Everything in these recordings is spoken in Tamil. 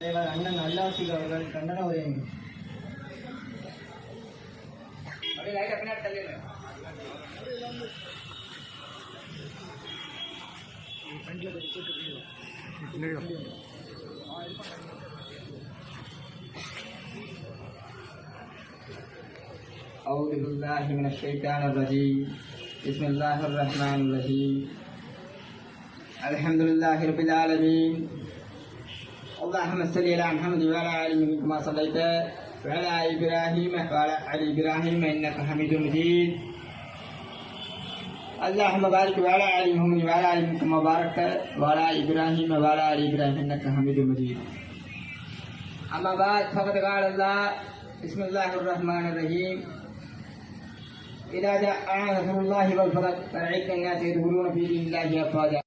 தலைவர் அண்ணன் அல்லாசிக் அவர்கள் கண்டன உரை أعوذ بالله من الشيطان الرجيم بسم الله الرحمن الرحيم الحمد لله رب العالمين اللهم صل على محمد وعلى آل محمد كما صليت وعلى آل إبراهيم وعلى آل إبراهيم إنك حميد مجيد. اللهم بارك وعلى آل محمد وعلى آل محمد كما باركت وعلى آل إبراهيم وعلى آل إبراهيم إنك حميد مجيد. أما بعد فقد قال الله بسم الله الرحمن الرحيم. إذا جاء نصر الله والفتح فرعيت الناس يدخلون في دين الله أفواجا.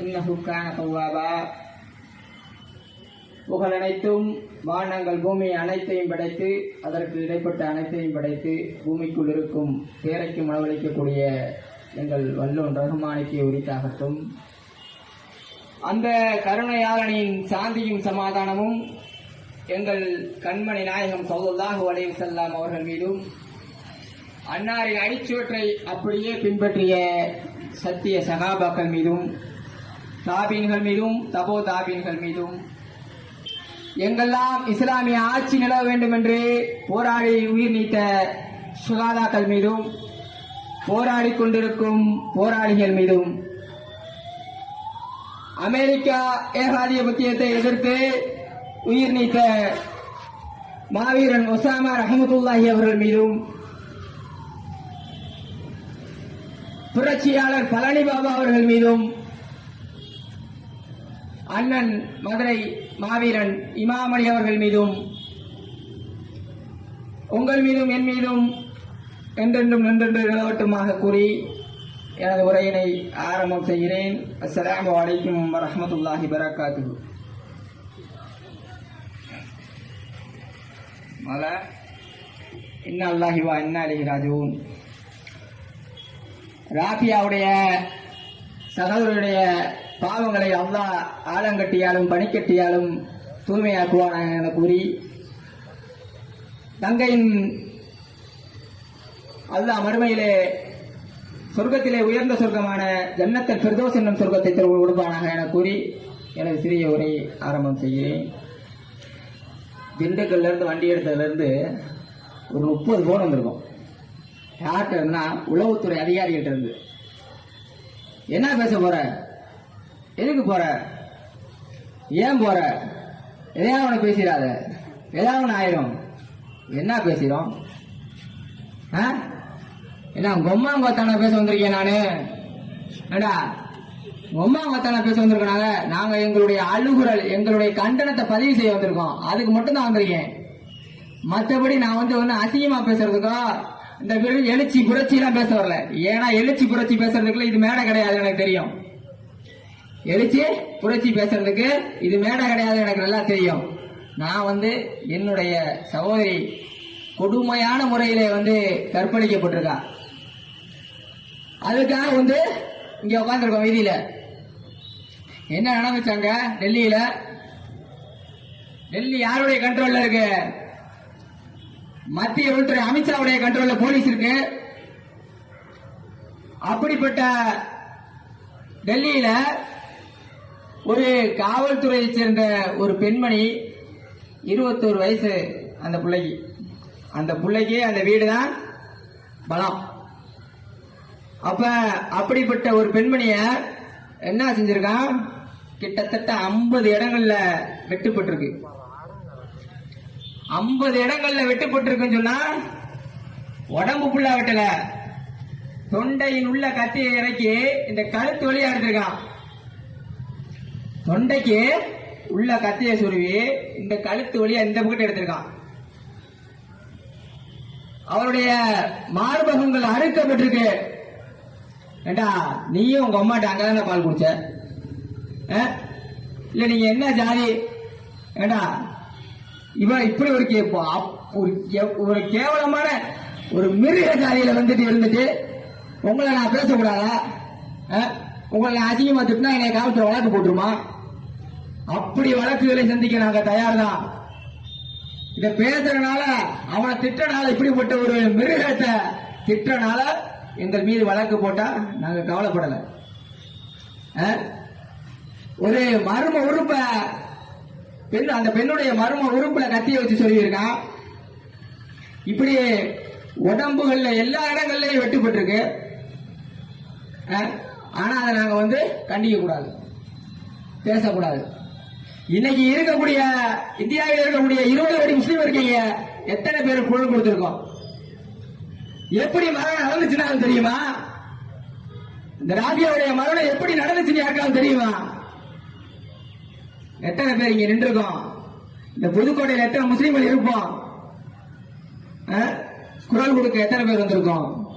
إنه كان توابا. புகழ் அனைத்தும் வானங்கள் பூமி அனைத்தையும் படைத்து அதற்கு இடைப்பட்ட அனைத்தையும் படைத்து பூமிக்குள் இருக்கும் பேரைக்கும் உணவளிக்கக்கூடிய எங்கள் வல்லோன் ரகுமானிக்கு உரித்தாகட்டும். அந்த கருணையாளனின் சாந்தியும் சமாதானமும் எங்கள் கண்மணி நாயகம் சௌல்லாஹு அலைஹி செல்லாம் அவர்கள் மீதும் அன்னாரின் அடிச்சுவற்றை அப்படியே பின்பற்றிய சத்திய சகாபாக்கள் மீதும் தாபீன்கள் மீதும் தபோ தாபீன்கள் மீதும் எங்கெல்லாம் இஸ்லாமிய ஆட்சி நிலவ வேண்டும் என்று போராடி உயிர் நீத்த சுகாதாக்கள் மீதும் போராடி கொண்டிருக்கும் போராளிகள் மீதும் அமெரிக்கா ஏகாதிபத்தியத்தை எதிர்த்து உயிர் நீத்த மாவீரன் ஒசாமா ரஹமத்துல்லாஹி அவர்கள் மீதும் புரட்சியாளர் பழனி பாபா அவர்கள் மீதும் அண்ணன் மதுரை மாவீரன் இமாமணி அவர்கள் மீதும் உங்கள் மீதும் என் மீதும் என்றென்றும் நின்றென்று நிலவட்டுமாக கூறி எனது உரையினை ஆரம்பம் செய்கிறேன். அஸ்லாம் வலைக்கும் வரமத்துல்லாஹி பரகாத்து மல இன்ன அல்லாஹி வா இன்ன அலைஹி ராஜூன் ராபியாவுடைய சகோதரருடைய பாவங்களை அல்லா ஆலங்கட்டியாலும் பனிக்கட்டியாலும் தூய்மையாக்குவான என கூறி தங்கையின் அல்லா மறுமையிலே சொர்க்கத்திலே உயர்ந்த சொர்க்கமான ஜன்னத்தில் பிரதோஸ் என்னும் சொர்க்கத்தை திரு கொடுப்பானாக என கூறி எனது சிறிய உரை ஆரம்பம் செய்கிறேன். திண்டுக்கல்ல இருந்து வண்டி எடுத்ததுல இருந்து ஒரு முப்பது போன் வந்திருக்கும். யார்கிட்ட இருந்தா உளவுத்துறை அதிகாரிகிட்ட இருந்து. என்ன பேச போற? எதுக்கு போற? ஏன் போற? எதையாவது ஒன்று பேசிடாத. ஏதாவது ஒன்று ஆயிரும். என்ன பேசுகிறோம் ஆ? என்ன கொம்மாங்கொத்தான பேச வந்திருக்கேன் நானு? ஏடா கொம்மாங்கொத்தான பேச வந்திருக்கோம் நாங்க எங்களுடைய அழுகுரல் எங்களுடைய கண்டனத்தை பதிவு செய்ய வந்திருக்கோம். அதுக்கு மட்டும் தான் வந்திருக்கேன். மற்றபடி நான் வந்து ஒன்றும் அசிங்கமா பேசுறதுக்கோ இந்த வெறும் எழுச்சி புரட்சி எல்லாம் பேச வரல. ஏன்னா எழுச்சி புரட்சி பேசுறதுக்குள்ள இது மேடை கிடையாது எனக்கு தெரியும். எழுச்சி புரட்சி பேசுறதுக்கு இது மேடை கிடையாது எனக்கு நல்லா தெரியும். நான் வந்து என்னுடைய சகோதரி கொடுமையான முறையில வந்து கற்பழிக்கப்பட்டிருக்கா. அதுக்காக வந்து இங்க உட்காந்துருக்கோம் வீதியில. என்ன நடந்துச்சாங்க? டெல்லியில? டெல்லி யாருடைய கண்ட்ரோல்ல இருக்கு? மத்திய உள்துறை அமித்ஷாவுடைய கண்ட்ரோல்ல போலீஸ் இருக்கு. அப்படிப்பட்ட டெல்லியில ஒரு காவல்துறையை சேர்ந்த ஒரு பெண்மணி இருபத்தோரு வயசு அந்த பிள்ளைக்கு. அந்த பிள்ளைக்கு அந்த வீடு தான் பலம். அப்ப அப்படிப்பட்ட ஒரு பெண்மணிய என்ன செஞ்சிருக்கான்? கிட்டத்தட்ட ஐம்பது இடங்கள்ல வெட்டுப்பட்டிருக்கு. ஐம்பது இடங்கள்ல வெட்டுப்பட்டிருக்குன்னு சொன்னா உடம்பு ஃபுல்லா வெட்டல. தொண்டையின் உள்ள கத்தியை இறக்கி இந்த கழுத்து வழியா எடுத்திருக்கான். தொண்டைக்கு உள்ள கத்தியை சுருவி இந்த கழுத்து வழியா இந்த பக்கத்து எடுத்திருக்கான். அவருடைய மார்பகங்கள் அறுக்கப்பட்டிருக்கு. ஏண்டா நீயும் உங்க அம்மாட்ட அங்கதானே பால் குடிச்ச? ஆ? இல்ல நீங்க என்ன ஜாதி? ஏண்டா இவன் இப்படி ஒரு ஒரு ஒரு கேவலமான ஒரு மிருக ஜாதியில வந்துட்டு இருந்துட்டு உங்களை நான் பேசக்கூடாதா? ஆ? உங்களை நான் அசிங்கமா திட்டினா என்னை காவல்துறை வழக்கு போட்டுருமா? அப்படி வழக்குகளை சந்திக்க நாங்க தயார் தான் இத பேசுறதுனால அவனை திட்டனால இப்படிப்பட்ட ஒரு மிருகத்தை திட்டனால எங்கள் மீது வழக்கு போட்டா நாங்க கவலைப்படல. ஆ? ஒரு மர்ம உறுப்ப பெண் அந்த பெண்ணுடைய மர்ம உறுப்புல கத்திய வச்சு சொல்லியிருக்கான். இப்படி உடம்புகள்ல எல்லா இடங்கள்லயும் வெட்டுப்பட்டிருக்கு. ஆனால் அதை நாங்கள் வந்து கண்டிக்க கூடாது. பேசக்கூடாது. இன்னைக்கு இருக்கக்கூடிய இந்தியாவில் இருக்கக்கூடிய இருபது கோடி முஸ்லீம் இருக்கீங்க. எத்தனை பேர் குரல் கொடுத்துருக்கோம்? எப்படி மரணம் நடந்துச்சுனாலும் தெரியுமா? இந்த ராபியாவுடைய மரணம் எப்படி நடந்துச்சுன்னு யாருக்காலும் தெரியுமா? எத்தனை பேர் இங்க நின்றுருக்கோம்? இந்த புதுக்கோட்டையில் எத்தனை முஸ்லீம்கள் இருப்போம்? ஆ? குரல் கொடுக்க எத்தனை பேர் வந்திருக்கோம்?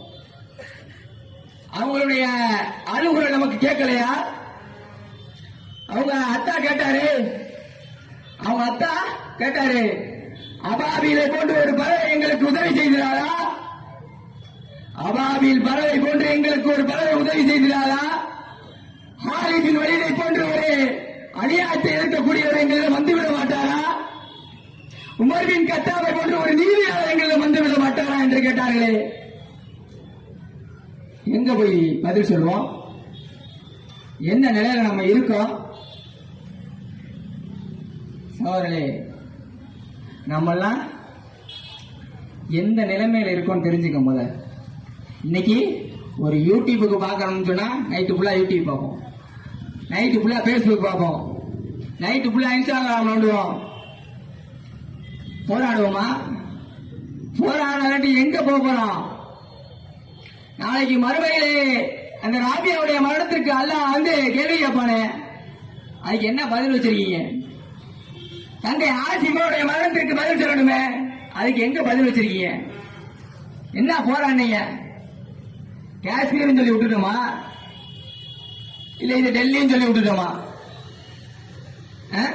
அவங்களுடைய அறிவுரை நமக்கு கேட்கலையா? அவங்க அத்தா கேட்டாரு. அவங்க அத்தா கேட்டாரு. அபாபியில போன்று ஒரு பறவை எங்களுக்கு உதவி செய்கிறாரா அபாபியில் பறவை போன்று எங்களுக்கு ஒரு பறவை உதவி செய்கிறாரா ஹாலிபின் வழியை போன்று ஒரு அநியாயத்தை இருக்கக்கூடியவர் எங்களிடம் வந்துவிட மாட்டாரா? உமர்வின் கத்தாவை போன்று ஒரு நீதியாளர் எங்களிடம் வந்துவிட மாட்டாரா என்று கேட்டார்களே. எங்க போய் பதில் சொல்லுவோம்? என்ன நிலையில நம்ம இருக்கோம்? சோழர்களே நம்மெல்லாம் எந்த நிலைமையில இருக்கோம்னு தெரிஞ்சுக்க முத இன்னைக்கு ஒரு யூடியூபுக்கு பார்க்கணும்னு சொன்னா நைட்டு ஃபுல்லா யூடியூப் பார்ப்போம். நைட்டு ஃபுல்லா ஃபேஸ்புக் பார்ப்போம். நைட்டு ஃபுல்லா இன்ஸ்டாகிராம் நோண்டுவோம். போராடுவோமா? போராடாட்டி எங்க போக போறோம்? நாளைக்கு மறுமையிலே அந்த ராபியாவுடைய மரணத்திற்கு அல்லாஹ் வந்து கேள்வி கேட்பானே? அதுக்கு என்ன பதில் வச்சிருக்கீங்க? தங்கை ஆசிமாவுடைய மரணத்திற்கு பதில் சொல்லணுமே? அதுக்கு எங்க பதில் வச்சிருக்கீங்க? என்ன போராடினீங்க காஷ்மீர்னு சொல்லி விட்டுட்டோமா? இல்ல இது டெல்லின்னு சொல்லி விட்டுட்டோமா? ஆ?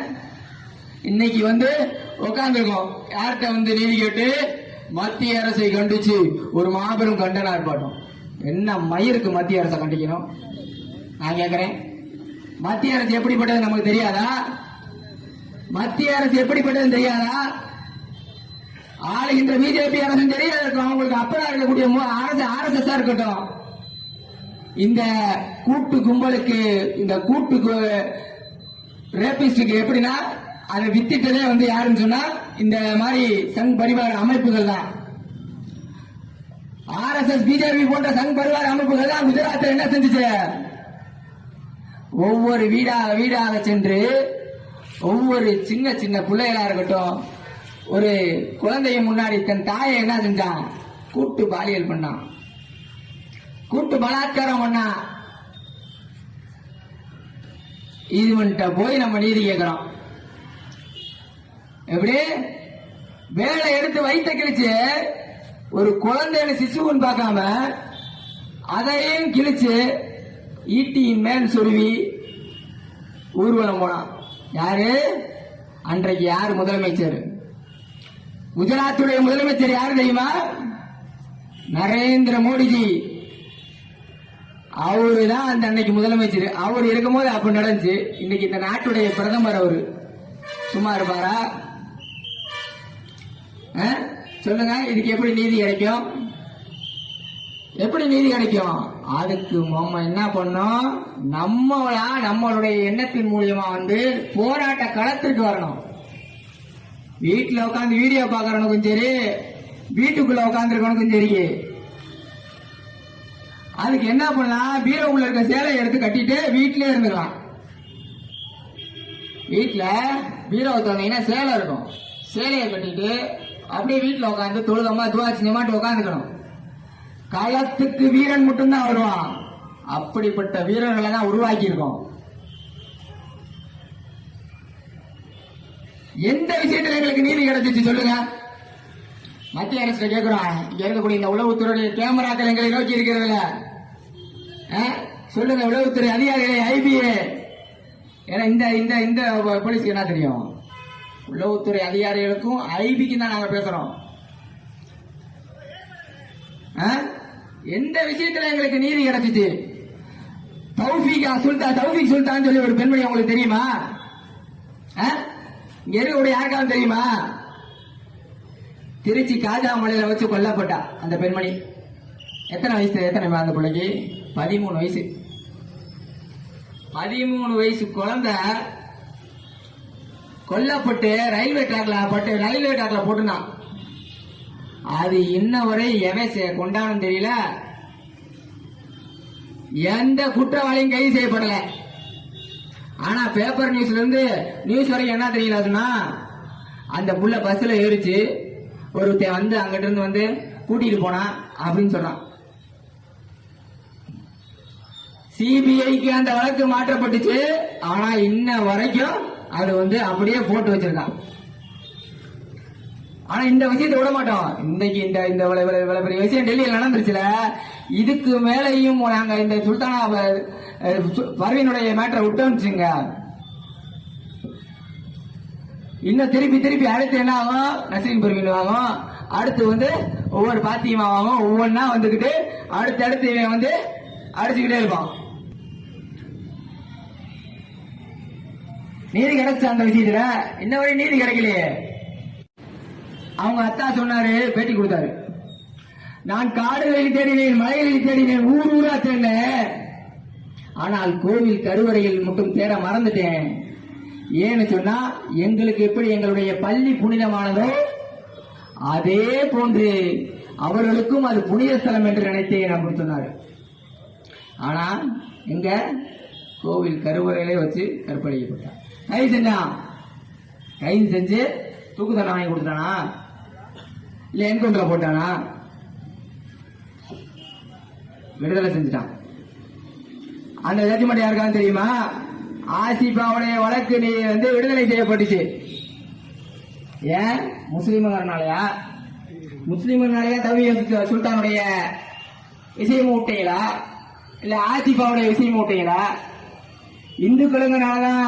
இன்னைக்கு வந்து உட்காந்துருக்கோம் யார்கிட்ட வந்து நீதி கேட்டு மத்திய அரசை கண்டிச்சு ஒரு மாபெரும் கண்டன ஆர்ப்பாட்டம். என்ன மயிருக்கு மத்திய அரசை கண்டிக்கணும்? நான் கேட்கிறேன் மத்திய அரசு எப்படிப்பட்டது நமக்கு தெரியாதா? மத்திய அரசு எப்படிப்பட்டது தெரியாதா? ஆளுகின்ற பிஜேபி அரசு தெரியாத இருக்கும் அவங்களுக்கு அப்பதான் இருக்கக்கூடிய மு- அரசு ஆர்எஸ்எஸ் இருக்கட்டும். இந்த கூட்டு கும்பலுக்கு இந்த கூட்டு ரேபிஸ்டுக்கு எப்படின்னா அதை வித்திட்டதே வந்து யாருன்னு சொன்னா இந்த மாதிரி சங் பரிவார அமைப்புகள் தான். ஆர்எஸ்எஸ் பிஜேபி போன்ற சங் பரிவார அமைப்புகள் தான் குஜராத்தில் என்ன செஞ்சுச்சு? ஒவ்வொரு வீடாக வீடாக சென்று ஒவ்வொரு சின்ன சின்ன பிள்ளைகளா இருக்கட்டும் ஒரு குழந்தைய முன்னாடி தன் தாயை என்ன செஞ்சான் கூட்டு பாலியல் பண்ணான் கூட்டு பலாத்காரம் பண்ணான் இதுவன்ட்ட போய் நம்ம நீதி கேட்கிறோம். எப்படி? வேலை எடுத்து வைத்த கிழிச்சு ஒரு குழந்தைன்னு சிசுன்னு பார்க்காம அதையும் கிழிச்சு ஈட்டியின் மேல் சொருவி ஊர்வலம் போனான். யாரு? அன்றைக்கு யார் முதலமைச்சர்? குஜராத்துடைய முதலமைச்சர் யாரு தெரியுமா? நரேந்திர மோடிஜி. அவரு தான் அந்த அன்னைக்கு முதலமைச்சர். அவர் இருக்கும்போது அப்ப நடந்துச்சு. இன்னைக்கு இந்த நாட்டுடைய பிரதமர் அவரு. சும்மா இருப்பாரா? ஆ? சொல்லுங்க இதுக்கு எப்படி நீதி கிடைக்கும்? எப்படி நீதி கிடைக்கும்? அதுக்கு நம்ம என்ன பண்ணோம் நம்மளா நம்மளுடைய எண்ணத்தின் மூலியமா வந்து போராட்ட களத்திற்கு வரணும். வீட்டுல உட்காந்து வீடியோ பாக்குறவனுக்கும் சரி வீட்டுக்குள்ள உட்காந்துருக்கவனுக்கும் சரி. அதுக்கு என்ன பண்ணலாம்? பீரோக்குள்ள இருக்க சேலையை எடுத்து கட்டிட்டு வீட்டிலே இருந்துக்கலாம். வீட்டுல பீரோவை திறந்தீங்கன்னா சேலை இருக்கும். சேலையை கட்டிட்டு அப்படியே வீட்டுல உட்காந்து தொழுதமா துவாச்சினியமாட்டு உட்காந்துக்கணும் களத்துக்கு வீரன் மட்டும்தான் வருவான். அப்படிப்பட்ட வீரர்களை தான் உருவாக்கி இருக்கோம் எந்த விஷயத்துல எங்களுக்கு நீதி கிடைச்சிச்சு சொல்லுங்க? மத்திய அரசு கேட்கிறோம் இங்க இருக்கக்கூடிய இந்த உளவுத்துறையுடைய கேமராக்கள் எங்களை நோக்கி இருக்கிறதுல. ஆ? சொல்லுங்க உளவுத்துறை அதிகாரிகளை ஐபிஏ. ஏன்னா இந்த இந்த இந்த போலீஸ்க்கு என்ன தெரியும்? உளவுத்துறை அதிகாரிகளுக்கும் ஐபிக்கும் தான் நாங்க பேசுறோம். ஆ? எந்த விஷயத்துல எங்களுக்கு நீதி கிடைச்சிச்சு? தௌஃபிகா சுல்தான் தௌஃபிக் சுல்தான் சொல்லி ஒரு பெண்மணி உங்களுக்கு தெரியுமா? ஆ? இங்க இருக்கக்கூடிய யாருக்காவது தெரியுமா? திருச்சி காஜாமலையில வச்சு கொல்லப்பட்டா அந்த பெண்மணி. எத்தனை வயசு எத்தனை அந்த பிள்ளைக்கு? பதிமூணு வயசு. பதிமூணு வயசு குழந்தை கொல்லப்பட்டு ரயில்வே ட்ராக்ல பட்டு ரயில்வே ட்ராக்ல போட்டுனான் அது இன்ன வரை எவன் கொண்டாடும் தெரியல. எந்த குற்றவாளியும் கைது செய்யப்படல. ஆனா பேப்பர் நியூஸ்ல இருந்து நியூஸ் வரைக்கும் என்ன தெரியல அதுன்னா அந்த புள்ள பஸ்ல ஏறிச்சு. ஒருத்தன் வந்து அங்கிட்ட இருந்து வந்து கூட்டிட்டு போனான் அப்படின்னு சொன்னான். சிபிஐக்கு அந்த வழக்கு மாற்றப்பட்டுச்சு. ஆனா இன்ன வரைக்கும் அது வந்து அப்படியே போட்டு வச்சிருக்கான் ஆனா இந்த விஷயத்தை விட மாட்டோம். இன்னைக்கு இந்த இந்த இவ்வளவு பெரிய விஷயம் டெல்லியில் நடந்துருச்சுல. இதுக்கு மேலையும் நாங்க இந்த சுல்தானா அஹ், பர்வீனுடைய மேட்டரை விட்டோம்னுச்சுங்க இன்னும் திருப்பி திருப்பி அடுத்து என்ன ஆகும் நசீம் பர்வீன் ஆகும். அடுத்து வந்து ஒவ்வொரு பாத்தியமாகவும் ஒவ்வொன்றா ஒவ்வொன்னா அடுத்து அடுத்து இவன் வந்து அடிச்சுக்கிட்டே இருப்பான். நீதி கிடைச்ச அந்த விஷயத்துல. இன்ன வரை நீதி கிடைக்கலையே? அவங்க அத்தா சொன்னாரு பேட்டி கொடுத்தாரு. நான் காடுகளில் தேடினேன் மலைகளில் தேடினேன் ஊர் ஊரா தேடினேன். ஆனால் கோவில் கருவறையில் மட்டும் தேட மறந்துட்டேன். ஏன்னு சொன்னா எங்களுக்கு எப்படி எங்களுடைய பள்ளி புனிதமானதோ அதே போன்று அவர்களுக்கும் அது புனித ஸ்தலம் என்று நினைத்தேன் அப்படின்னு சொன்னார். ஆனா எங்க? கோவில் கருவறையிலே வச்சு கற்பழிக்கப்பட்டார். கைது செஞ்சான் கைது செஞ்சு தூக்கு தண்டனை வாங்கி கொடுத்தானா இல்ல என்கவுண்டர் போட்டானா? விடுதலை செஞ்சுட்டான். அந்த ஜட்ஜ்மெண்ட் யாருக்காவது தெரியுமா? ஆசிபாவுடைய வழக்கு நீ வந்து விடுதலை செய்யப்பட்டுச்சு. ஏன்? முஸ்லீம்ங்கிறனாலயா முஸ்லீம்னாலயா தவி சுல்தானுடைய விஷயம் விட்டீங்களா இல்ல ஆசிபாவுடைய விஷயம் விட்டீங்களா இந்துக்களுங்கனாலதான்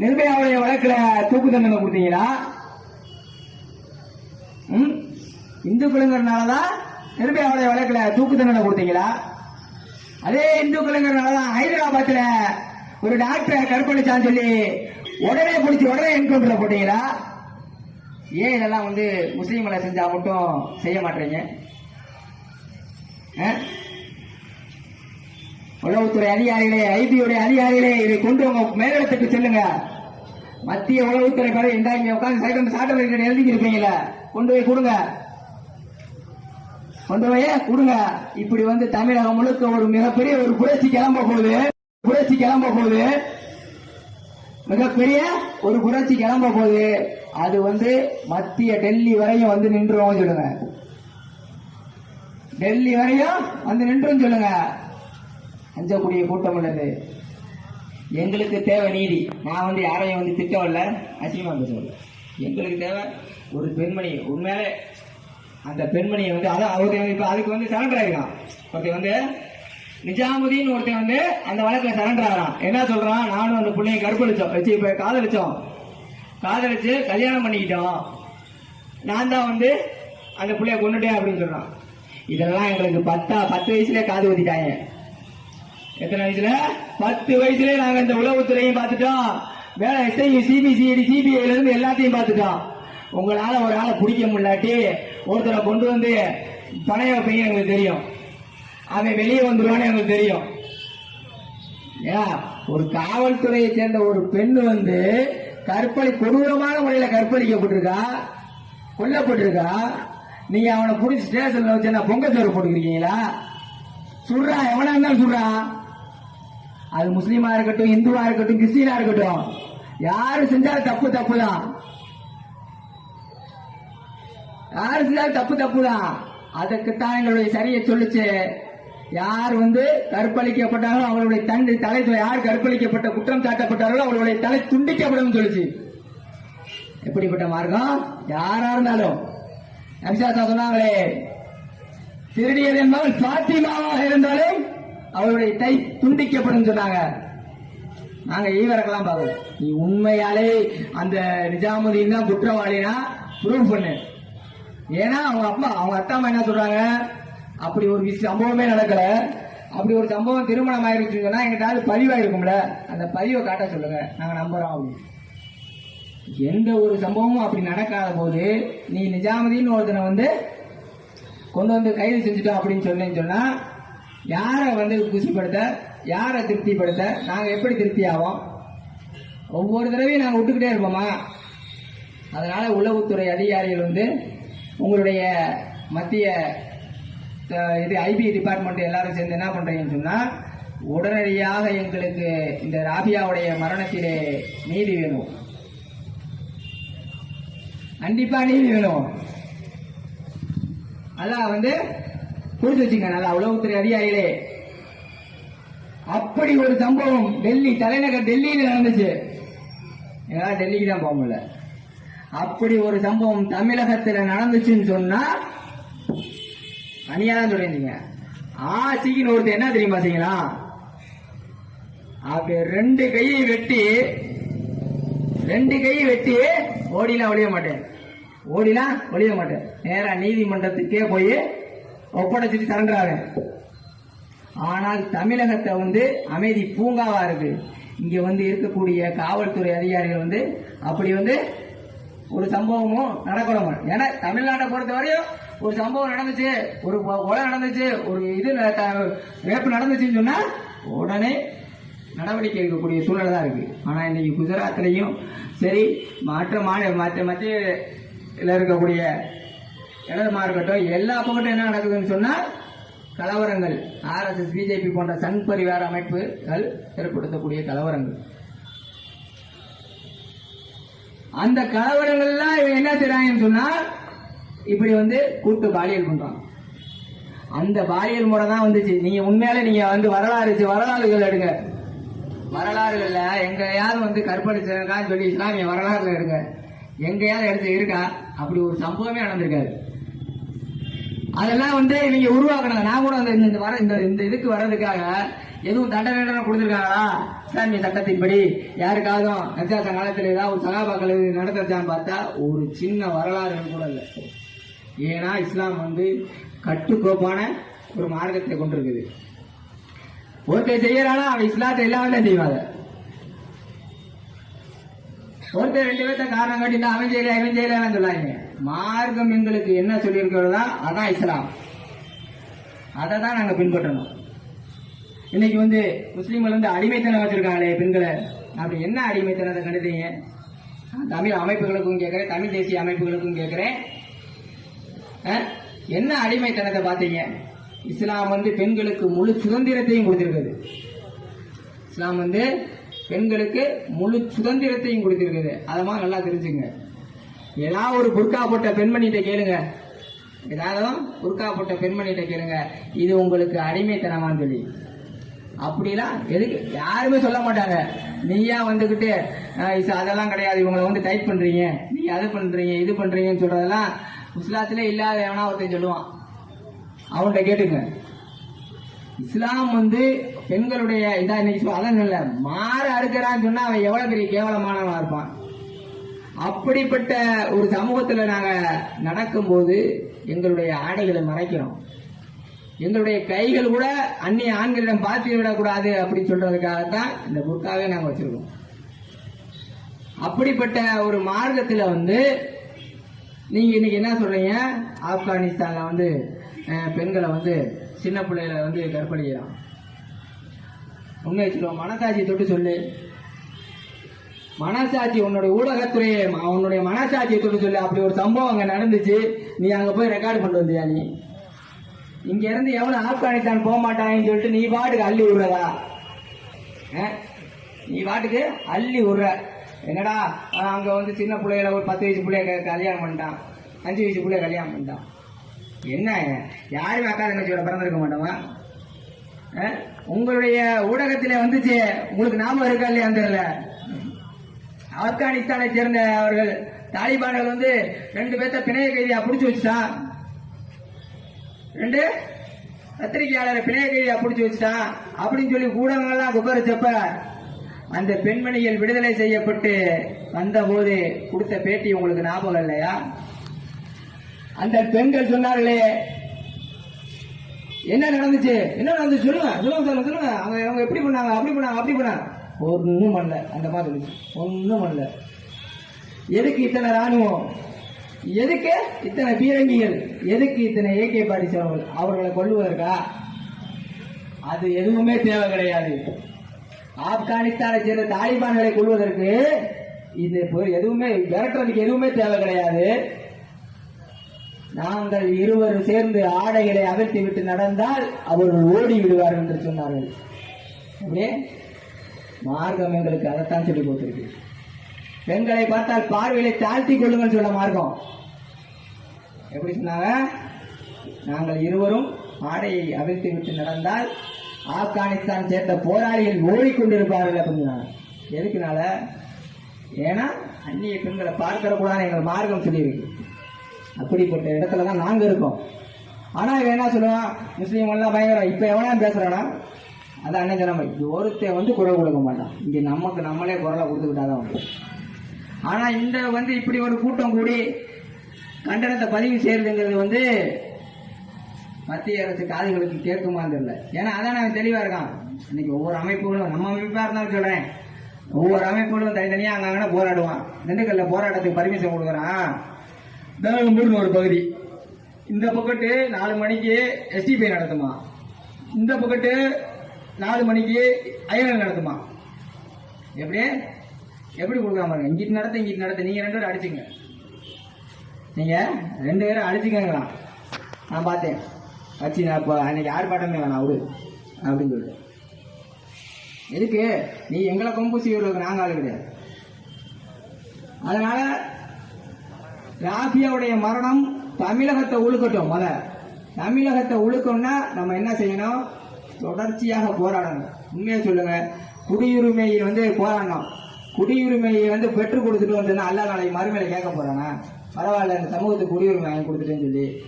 நிர்பயாவுடைய வழக்குல தூக்கு தண்டனை கொடுத்தீங்களா ம்? இந்துக்களுங்கிறனாலதான் நிர்பயாவுடைய வழக்குல தூக்கு தண்டனை கொடுத்தீங்களா அதே இந்துக்களுங்கிறனாலதான் ஹைதராபாத்ல ஒரு டாக்டரை கற்பழிச்சான்னு சொல்லி உடனே பிடிச்சி உடனே என்கவுண்டர்ல போட்டீங்களா ஏன் இதெல்லாம் வந்து முஸ்லீம்களை செஞ்சா மட்டும் செய்ய மாட்டீங்க ஆ? உளவுத்துறை அதிகாரிகளே ஐபியுடைய அதிகாரிகளே இதை கொண்டு உங்க மேலிடத்துக்கு செல்லுங்க. மத்திய உளவுத்துறை பேரை இந்த இங்க உட்காந்து சைடம் சாட்டை எழுதி இருப்பீங்களா கொண்டு போய் கொடுங்க. கொண்டு போய் கொடுங்க. இப்படி வந்து தமிழகம் முழுக்க ஒரு மிகப்பெரிய ஒரு புரட்சி கிளம்ப போகுது. புரட்சி கிளம்ப போகுது. மிகப்பெரிய ஒரு புரட்சி கிளம்ப போகுது. அது வந்து மத்திய டெல்லி வரையும் வந்து நின்றுவோம் சொல்லுங்க. டெல்லி வரையும் வந்து நின்றும் சொல்லுங்க. அஞ்சக்கூடிய கூட்டம் உள்ளது. எங்களுக்கு தேவை நீதி. நான் வந்து யாரையும் வந்து திட்டவில்ல அசிங்கமா பேசவில்லை எங்களுக்கு தேவை ஒரு பெண்மணி. உண்மையிலே அந்த பெண்மணியை வந்து அதான் அவருக்கு இப்போ அதுக்கு வந்து சரண்டர் ஆகிடும் ஒருத்தன் வந்து நிஜாமுதீன் ஒருத்தன் வந்து அந்த வழக்கில் சரண்டர் ஆகிறான். என்ன சொல்கிறான் நானும் அந்த பிள்ளையை கற்பழிச்சோம். வச்சு இப்போ காதலிச்சோம். காதலிச்சு கல்யாணம் பண்ணிக்கிட்டோம். நான் தான் வந்து அந்த பிள்ளைய கொண்டுட்டேன் அப்படின்னு சொல்கிறான் இதெல்லாம் எங்களுக்கு பத்தா பத்து வயசுலேயே காது ஊற்றிட்டாங்க எத்தனை வயசுல? பத்து வயசுல நாங்க இந்த உளவுத்துறையும் பார்த்துட்டோம். வேலை எஸ்ஐ சிபிசிஐடி சிபிஐல இருந்து எல்லாத்தையும் பார்த்துட்டோம். உங்களால ஒரு ஆளை பிடிக்க முடியாட்டி ஒருத்தரை கொண்டு வந்து பணைய வைப்பீங்க எங்களுக்கு தெரியும். அவன் வெளியே வந்துருவான்னு எங்களுக்கு தெரியும். ஏன் ஒரு காவல்துறையை சேர்ந்த ஒரு பெண் வந்து கற்பழி கொடூரமான முறையில கற்பழிக்கப்பட்டிருக்கா? கொல்லப்பட்டிருக்கா? நீங்க அவனை புடிச்சு ஸ்டேஷன்ல வச்சு என்ன பொங்க சோறு போட்டுக்கிறீங்களா? சுடுறா எவனா இருந்தாலும் சுடுறா. அது முஸ்லீமா இருக்கட்டும் இந்துவா இருக்கட்டும் கிறிஸ்டினா இருக்கட்டும். யாரு செஞ்சாலும் தப்பு தப்பு தான் யாரு செஞ்சாலும் தப்பு தப்பு தான் அதுக்குத்தான் எங்களுடைய சரியை சொல்லுச்சு. யார் வந்து கற்பழிக்கப்பட்டார்களோ அவர்களுடைய தண்டு தலை யார் கற்பழிக்கப்பட்ட குற்றம் சாட்டப்பட்டார்களோ அவர்களுடைய தலை துண்டிக்கப்படும் சொல்லுச்சு. எப்படிப்பட்ட மார்க்கம்? யாரா இருந்தாலும். அபிஷாசா சொன்னாங்களே திருடியது என்பவன் பாத்திமாவாக இருந்தாலும் அவருடைய கை துண்டிக்கப்படும் சொன்னாங்க. நாங்க ஈவரக்கெல்லாம் பார்க்கல. நீ உண்மையாலே அந்த நிஜாமுதீன் தான் குற்றவாளினா ப்ரூவ் பண்ணு. ஏன்னா அவங்க அப்பா அவங்க அத்தா அம்மா என்ன சொல்றாங்க? அப்படி ஒரு விஷயம் சம்பவமே நடக்கல. அப்படி ஒரு சம்பவம் திருமணம் ஆயிருச்சுன்னு சொன்னா எங்கிட்ட பதிவாயிருக்கும்ல. அந்த பதிவை காட்ட சொல்லுங்க. நாங்க நம்புறோம் அப்படின்னு. எந்த ஒரு சம்பவமும் அப்படி நடக்காத போது நீ நிஜாமதின்னு ஒருத்தனை வந்து கொண்டு வந்து கைது செஞ்சுட்டோம் அப்படின்னு சொன்னேன்னு சொன்னா யாரை வந்து குசிப்படுத்த யாரை திருப்திப்படுத்த நாங்கள் எப்படி திருப்தி ஆவோம் ஒவ்வொரு தடவையும் நாங்கள் விட்டுக்கிட்டே இருப்போமா? அதனால் உளவுத்துறை அதிகாரிகள் வந்து உங்களுடைய மத்திய இது ஐபி டிபார்ட்மெண்ட் எல்லாரும் சேர்ந்து என்ன பண்ணுறீங்கன்னு சொன்னால் உடனடியாக எங்களுக்கு இந்த ராபியாவுடைய மரணத்திலே நீதி வேணும். கண்டிப்பாக நீதி வேணும். அதான் வந்து புரிஞ்சு வச்சுங்க நல்லா உளவுத்துறை அதிகாரிகளே. அப்படி ஒரு சம்பவம் டெல்லி தலைநகர் டெல்லியில நடந்துச்சு. ஏதாவது டெல்லிக்கு தான் போக முடியல. அப்படி ஒரு சம்பவம் தமிழகத்தில் நடந்துச்சுன்னு சொன்னா அணியா தான் சொல்லியிருந்தீங்க. ஆசிக்கின்னு ஒருத்தர் என்ன தெரியுமா செய்யலாம்? அப்படி ரெண்டு கையை வெட்டி ரெண்டு கையை வெட்டி ஓடிலாம் ஒழிய மாட்டேன். ஓடிலாம் ஒழிய மாட்டேன். நேரா நீதிமன்றத்துக்கே போய் ஒப்படைச்சிட்டு சரண்டராக ஆனால் தமிழகத்தை வந்து அமைதி பூங்காவா இருக்கு. இங்க வந்து இருக்கக்கூடிய காவல்துறை அதிகாரிகள் வந்து அப்படி வந்து ஒரு சம்பவமும் நடக்கணும் ஏன்னா தமிழ்நாட்டை பொறுத்த வரையும் ஒரு சம்பவம் நடந்துச்சு ஒரு கொலை நடந்துச்சு ஒரு இது ந- ரேப்பு நடந்துச்சுன்னு சொன்னா உடனே நடவடிக்கை எடுக்கக்கூடிய சூழல் தான் இருக்கு. ஆனா இன்னைக்கு குஜராத்லையும் சரி மற்ற மாநில மற்ற மத்திய இதுல இருக்கக்கூடிய இடதுமா இருக்கட்டும் எல்லா பக்கட்டும் என்ன நடக்குதுன்னு சொன்னால் கலவரங்கள். ஆர்எஸ்எஸ் பிஜேபி போன்ற சங் பரிவார அமைப்புகள் ஏற்படுத்தக்கூடிய கலவரங்கள். அந்த கலவரங்கள்லாம் இவன் என்ன செய்யறாங்கன்னு சொன்னா இப்படி வந்து கூட்டு பாலியல் பண்றான் அந்த பாலியல் முறை தான் வந்துச்சு. நீங்க உண்மையாலே நீங்க வந்து வரலாறு வரலாறுகள் எடுங்க. வரலாறுகள்ல எங்கேயாவது வந்து கற்பழிச்சிருக்கான்னு சொல்லி இஸ்லாமிய வரலாறுல எடுங்க. எங்கேயாவது எடுத்து இருக்கா? அப்படி ஒரு சம்பவமே நடந்திருக்காது. அதெல்லாம் வந்து நீங்க உருவாக்கணும் நான் கூட அந்த இந்த வர இந்த இந்த இதுக்கு வர்றதுக்காக எதுவும் தண்டனை கொடுத்துருக்காங்களா? இஸ்லாமிய சட்டத்தின்படி யாருக்காவது நச்சாச காலத்தில் ஏதாவது சகாபாக்கள் இது நடந்துச்சான்னு பார்த்தா ஒரு சின்ன வரலாறு கூட இல்லை. ஏன்னா இஸ்லாம் வந்து கட்டுக்கோப்பான ஒரு மார்க்கத்தை கொண்டிருக்குது. ஒருத்தர் செய்யறானா? அவன் இஸ்லாத்தை எல்லாமே செய்வாங்க? ஒருத்தர் ரெண்டு பேர்த்த காரணம் காட்டினா அவன் செய்யல அவன் செய்யலன்னு சொல்லாங்க மார்க்கம் எங்களுக்கு என்ன சொல்லியிருக்கிறதா அதான் இஸ்லாம். அதை தான் நாங்கள் பின்பற்றணும். இன்னைக்கு வந்து முஸ்லீம்கள் வந்து அடிமைத்தனம் வச்சிருக்காங்களே பெண்களை. அப்படி என்ன அடிமைத்தனத்தை கண்டுதீங்க தமிழ் அமைப்புகளுக்கும் கேட்குறேன் தமிழ் தேசிய அமைப்புகளுக்கும் கேட்குறேன். என்ன அடிமைத்தனத்தை பார்த்தீங்க? இஸ்லாம் வந்து பெண்களுக்கு முழு சுதந்திரத்தையும் கொடுத்துருக்குது. இஸ்லாம் வந்து பெண்களுக்கு முழு சுதந்திரத்தையும் கொடுத்திருக்குது. மாதிரி நல்லா தெரிஞ்சுங்க. ஏதாவது ஒரு புர்கா போட்ட பெண்மணிகிட்ட கேளுங்க. ஏதாவது புர்கா போட்ட பெண்மணிகிட்ட கேளுங்க. இது உங்களுக்கு அடிமைத்தனமான்னு சொல்லி. அப்படிலாம் எதுக்கு? யாருமே சொல்ல மாட்டாங்க. நீயா வந்துகிட்டு அதெல்லாம் கிடையாது. இவங்களை வந்து டைப் பண்றீங்க. நீ அது பண்றீங்க இது பண்றீங்கன்னு சொல்றதெல்லாம் இஸ்லாத்திலே இல்லாத எவனா ஒருத்தன் சொல்லுவான். அவன்கிட்ட கேட்டுங்க இஸ்லாம் வந்து பெண்களுடைய இதா இன்னைக்கு அதான் இல்ல மாற அறுக்கிறான்னு சொன்னா அவன் எவ்வளவு பெரிய கேவலமானவனா இருப்பான். அப்படிப்பட்ட ஒரு சமூகத்துல நாங்க நடக்கும்போது எங்களுடைய ஆடைகளை மறைக்கிறோம். எங்களுடைய கைகள் கூட அந்நிய ஆண்களிடம் பார்த்து விடக்கூடாது அப்படின்னு சொல்றதுக்காகத்தான் இந்த புர்காவே நாங்க வச்சிருக்கோம். அப்படிப்பட்ட ஒரு மார்க்கத்துல வந்து நீங்க இன்னைக்கு என்ன சொல்றீங்க? ஆப்கானிஸ்தான்ல வந்து பெண்களை வந்து சின்ன பிள்ளைகளை வந்து கற்பழிக்கிறான். உண்மையை சொல்லுவோம். மனசாட்சி தொட்டு சொல்லு. மனசாட்சி உன்னுடைய ஊடகத்துறையை உன்னுடைய மனசாட்சியை தொட்டு சொல்லு. அப்படி ஒரு சம்பவம் அங்கே நடந்துச்சு. நீ அங்கே போய் ரெக்கார்டு பண்ணிட்டு வந்தியா நீ? இங்கேருந்து இருந்து எவனும் ஆப்கானிஸ்தான் போக மாட்டாங்கன்னு சொல்லிட்டு நீ பாட்டுக்கு அள்ளி விடுறதா? நீ பாட்டுக்கு அள்ளி விடுற. என்னடா அங்கே வந்து சின்ன பிள்ளைகளை ஒரு பத்து வயசு பிள்ளைய க- கல்யாணம் பண்ணிட்டான். அஞ்சு வயசு பிள்ளைய கல்யாணம் பண்ணிட்டான். என்ன? யாருமே அக்கா தங்கச்சியோட பிறந்திருக்க மாட்டோமா? உங்களுடைய ஊடகத்திலே வந்துச்சு. உங்களுக்கு ஞாபகம் இருக்கா இல்லையா தெரியல. ஆப்கானிஸ்தானை சேர்ந்த அவர்கள் தாலிபான்கள் வந்து ரெண்டு பேர்த்த பிணைய கைதியா புடிச்சு வச்சுட்டான் ரெண்டு? பத்திரிகையாளரை பிணைய கைதியா புடிச்சு வச்சுட்டான் அப்படின்னு சொல்லி ஊடகங்கள்லாம் குபரிச்சப்ப அந்த பெண்மணிகள் விடுதலை செய்யப்பட்டு வந்தபோது கொடுத்த பேட்டி உங்களுக்கு ஞாபகம் இல்லையா? அந்த பெண்கள் சொன்னார்களே என்ன நடந்துச்சு? என்ன நடந்துச்சு? சொல்லுங்க சொல்லுங்க சொல்லுங்க சொல்லுங்க. அவங்க அவங்க எப்படி பண்ணாங்க? அப்படி பண்ணாங்க அப்படி பண்ணாங்க. ஒன்றும் பண்ணல. அந்த மாதிரி ஒன்றும் பண்ணல. எதுக்கு இத்தனை ராணுவம்? எதுக்கு இத்தனை பீரங்கிகள்? எதுக்கு இத்தனை ஏகே பாடிச்சவர்கள் அவர்களை கொள்வதற்கா அது எதுவுமே தேவை கிடையாது. ஆப்கானிஸ்தானை சேர்ந்த தாலிபான்களை கொள்வதற்கு இது எதுவுமே விரட்டுறதுக்கு எதுவுமே தேவை கிடையாது. நாங்கள் இருவர் சேர்ந்து ஆடைகளை அகற்றி விட்டு நடந்தால் அவர்கள் ஓடி விடுவார்கள் என்று சொன்னார்கள். அப்படியே மார்க்கம் எங்களுக்கு அதைத்தான் சொல்லி கொடுத்திருக்கு. பெண்களை பார்த்தால் பார்வையை தாழ்த்தி கொள்ளுங்கள் சொல்ல மார்க்கம். எப்படி சொன்னாங்க? நாங்கள் இருவரும் ஆடையை அவிழ்த்து விட்டு நடந்தால் ஆப்கானிஸ்தான் சேர்ந்த போராளிகள் ஓடிக்கொண்டிருப்பார்கள் அப்படின்னு எதுக்குனால? ஏன்னா அந்நிய பெண்களை பார்க்கிற கூடாது எங்கள் மார்க்கம் சொல்லியிருக்கு. அப்படிப்பட்ட இடத்துல தான் நாங்க இருக்கோம். ஆனா இவன் என்ன சொல்லுவான்? முஸ்லீம் எல்லாம் பயங்கரம். இப்ப எவனா பேசுறானா? அதான் அண்ணன் சொன்ன ஒருத்தன் வந்து குரல் கொடுக்க மாட்டான். இங்க நமக்கு நம்மளே குரலை கொடுத்துக்கிட்டாதான் உண்டு. ஆனா இந்த வந்து இப்படி ஒரு கூட்டம் கூடி கண்டனத்தை பதிவு செய்யறதுங்கிறது வந்து மத்திய அரசு காதுகளுக்கு கேட்குமான்னு தெரியல. ஏன்னா அதான் நான் தெளிவா இருக்கான். இன்னைக்கு ஒவ்வொரு அமைப்புகளும் நம்ம அமைப்பா இருந்தாலும் சொல்றேன். ஒவ்வொரு அமைப்புகளும் தனித்தனியா அங்கே போராடுவான். திண்டுக்கல்ல போராட்டத்துக்கு பர்மிஷன் கொடுக்குறான். தருமபுரின்னு ஒரு பகுதி. இந்த பக்கத்து நாலு மணிக்கு எஸ்டிபிஐ நடத்துமா? இந்த பக்கத்து நாலு மணிக்கு ஐஎன்எல் நடத்துமா? எப்படி எப்படி கொடுக்காம பாருங்க. இங்கிட்டு நடத்த இங்கிட்டு நடத்த. நீங்க ரெண்டு பேரும் அடிச்சுங்க. நீங்க ரெண்டு பேரும் அடிச்சுக்கங்களாம். நான் பார்த்தேன். வச்சு நான் இப்போ அன்னைக்கு பாட்டமே வேணாம் அவரு. அப்படின்னு சொல்லிட்டு. எதுக்கு? நீ எங்களை கொம்பு செய்யறதுக்கு நாங்கள் ஆளு கிடையாது. அதனால ராபியாவுடைய மரணம் தமிழகத்தை உழுக்கட்டும் முத தமிழகத்தை உழுக்கணும்னா நம்ம என்ன செய்யணும்? தொடர்ச்சியாக போராடணும். உண்மையை சொல்லுங்க. குடியுரிமையை வந்து போராடணும். குடியுரிமையை வந்து பெற்றுக் கொடுத்துட்டு வந்ததுன்னா அல்ல நாளைக்கு மறுமையில கேட்க போறானா? பரவாயில்ல இந்த சமூகத்துக்கு குடியுரிமை வாங்கி கொடுத்துட்டேன்னு சொல்லி.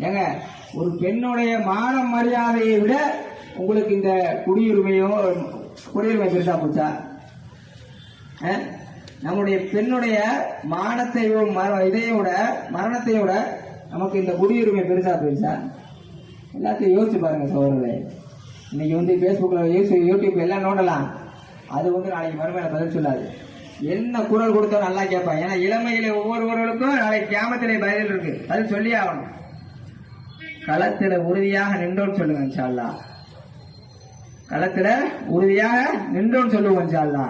ஏங்க ஒரு பெண்ணுடைய மான மரியாதையை விட உங்களுக்கு இந்த குடியுரிமையோ குடியுரிமை பெருசா போச்சா? ஆ? நம்முடைய பெண்ணுடைய மானத்தை இதையோட மரணத்தையோட நமக்கு இந்த குடியுரிமை பெருசா போயிடுச்சா? எல்லாத்தையும் யோசிச்சு பாருங்க சோழர்களே இன்னைக்கு வந்து ஃபேஸ்புக்ல யூடியூப் எல்லாம் நோண்டலாம். அது வந்து நாளைக்கு மறுமையில பதில் சொல்லாது. என்ன குரல் கொடுத்தோ நல்லா கேட்பான். ஏன்னா இளமையில ஒவ்வொருவர்களுக்கும் நாளைக்கு கேமத்திலே பதில் இருக்கு. அது சொல்லி ஆகணும். களத்துல உறுதியாக நின்றோன்னு சொல்லுங்க சால்லா களத்தில் களத்துல உறுதியாக நின்றோன்னு சொல்லுவோம் சால்லா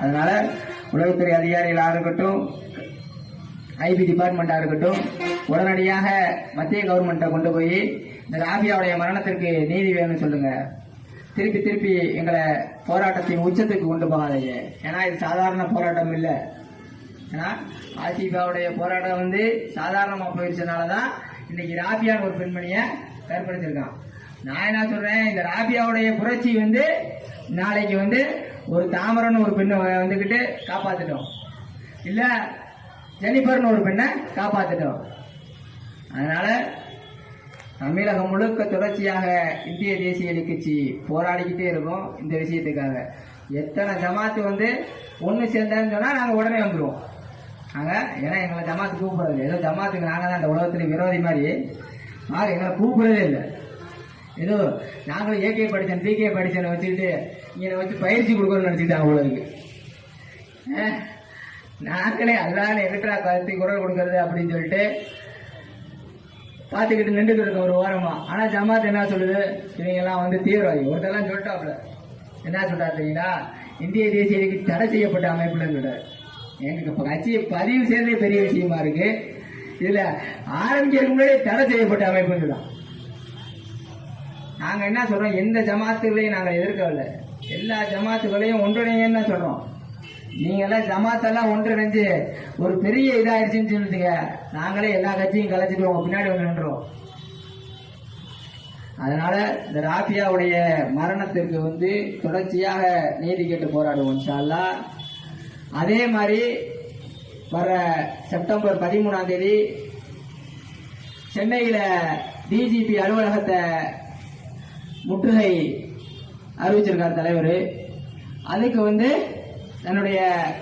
அதனால உளவுத்துறை அதிகாரிகளாக இருக்கட்டும் ஐபி டிபார்ட்மெண்டா இருக்கட்டும் உடனடியாக மத்திய கவர்மெண்ட்டை கொண்டு போய் இந்த ராபியாவுடைய மரணத்திற்கு நீதி வேணும்னு சொல்லுங்க. திருப்பி திருப்பி எங்களை போராட்டத்தின் உச்சத்துக்கு கொண்டு போகாதீங்க. ஏன்னா இது சாதாரண போராட்டம் இல்லை. ஏன்னா ஆசிபாவுடைய போராட்டம் வந்து சாதாரணமாக போயிடுச்சனால தான் இன்னைக்கு ராபியான்னு ஒரு பெண்மணியை ஏற்படுத்தியிருக்கான். நான் என்ன சொல்றேன் இந்த ராபியாவுடைய புரட்சி வந்து நாளைக்கு வந்து ஒரு தாமரன் ஒரு பெண்ணை வந்துக்கிட்டு காப்பாத்திட்டோம். இல்ல ஜெனிஃபர்னு ஒரு பெண்ணை காப்பாத்திட்டோம். அதனால தமிழகம் முழுக்க தொடர்ச்சியாக இந்திய தேசிய கட்சி போராடிக்கிட்டே இருக்கோம் இந்த விஷயத்துக்காக. எத்தனை ஜமாத்து வந்து ஒன்று சேர்ந்தான்னு சொன்னால் நாங்கள் உடனே வந்துடுவோம் நாங்கள் ஏன்னா எங்களை ஜமாத்து கூப்பிட்றது ஏதோ ஜமாத்துக்கு நாங்கள் தான் அந்த உலகத்துல விரோதி மாதிரி. ஆக எங்களை கூப்பிட்றதே இல்லை. ஏதோ நாங்களும் ஏகே படித்தேன் பிகே படித்தேன் வச்சுக்கிட்டு இங்கே வச்சு பயிற்சி கொடுக்கணும்னு நினச்சிக்கிட்டாங்க உங்களுக்கு நாங்களே அல்லாத எலக்ட்ரா கருத்தி குரல் கொடுக்கறது அப்படின்னு சொல்லிட்டு பார்த்துக்கிட்டு நின்றுட்டு இருக்கோம் ஒரு ஓரமாக ஆனால் ஜமாத் என்ன சொல்லுது? இவங்கெல்லாம் வந்து தீவிரவாதி. ஒருத்தெல்லாம் சொல்லிட்டாப்புல. என்ன சொல்றாரு தெரியுங்களா இந்திய தேசிய தடை செய்யப்பட்ட அமைப்புலன்னு சொல்றாரு. எங்களுக்கு இப்போ கட்சியை பதிவு செய்யறதே பெரிய விஷயமா இருக்கு. இதுல ஆரம்பிக்கிறதுக்கு முன்னாடியே தடை செய்யப்பட்ட அமைப்புன்னு தான் நாங்க என்ன சொல்றோம்? எந்த ஜமாத்துகளையும் நாங்க எதிர்க்கவில்லை. எல்லா ஜமாத்துகளையும் ஒன்றிணைங்கன்னு தான் சொல்றோம். நீங்க எல்லாம் ஜமாத்தெல்லாம் ஒன்றிணைஞ்சு ஒரு பெரிய இதாயிருச்சுன்னு சொல்லுங்க நாங்களே எல்லா கட்சியும் கலைச்சிட்டு பின்னாடி வந்து நின்றோம். அதனால இந்த ராபியாவுடைய மரணத்திற்கு வந்து தொடர்ச்சியாக நீதி கேட்டு போராடுவோம் இன்ஷா அதே மாதிரி வர செப்டம்பர் பதிமூணாம் தேதி சென்னையில் டிஜிபி அலுவலகத்தை முற்றுகை அறிவிச்சிருக்கார் தலைவர். அதுக்கு வந்து தன்னுடைய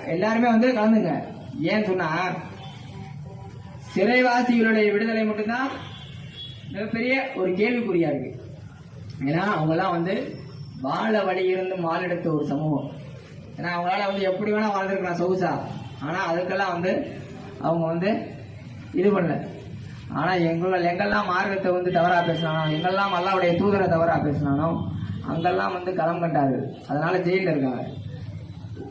எல்லாருமே வந்து கலந்துங்க. ஏன் சொன்னா சிறைவாசிகளுடைய விடுதலை மட்டும்தான் மிகப்பெரிய ஒரு கேள்விக்குறியா இருக்கு. ஏன்னா அவங்கெல்லாம் வந்து வாழ வழி இருந்து மாலெடுத்த ஒரு சமூகம். ஏன்னா அவங்களால வந்து எப்படி வேணா வாழ்ந்துருக்கலாம் சொகுசா. ஆனால் அதுக்கெல்லாம் வந்து அவங்க வந்து இது பண்ணல. ஆனால் எங்கள எங்கெல்லாம் மார்க்கத்தை வந்து தவறாக பேசினானோ எங்கெல்லாம் அல்லாவுடைய தூதரை தவறாக பேசினானோ அங்கெல்லாம் வந்து களம் கண்டாரு அதனால ஜெயிலில் இருக்காங்க.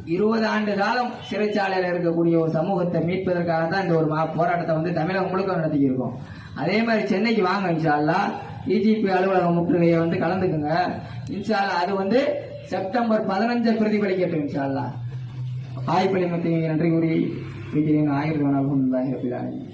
இருபது ஆண்டு காலம் சிறைச்சாலையில் இருக்கக்கூடிய ஒரு சமூகத்தை மீட்பதற்காக தான் இந்த ஒரு மா- போராட்டத்தை வந்து தமிழகம் முழுக்க நடத்திக்கிருக்கோம். அதே மாதிரி சென்னைக்கு வாங்க இன்ஷால்லா டிஜிபி அலுவலக முற்றுகையை வந்து கலந்துக்குங்க. இன்ஷால்லா அது வந்து செப்டம்பர் பதினஞ்சு பிரதிபலிக்கட்டும் இன்ஷால்லா அல்லா வாய்ப்பளிமத்தை நன்றி கூறி வைக்கிறேன் ஆயிரத்தி வணக்கம்